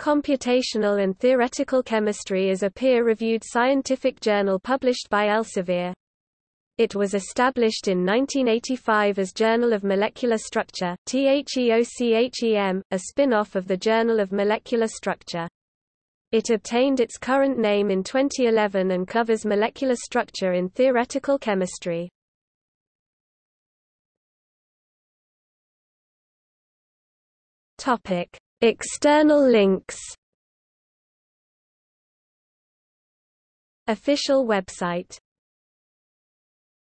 Computational and Theoretical Chemistry is a peer-reviewed scientific journal published by Elsevier. It was established in 1985 as Journal of Molecular Structure THEOCHEM, a spin-off of the Journal of Molecular Structure. It obtained its current name in 2011 and covers molecular structure in theoretical chemistry. Topic: External links. Official website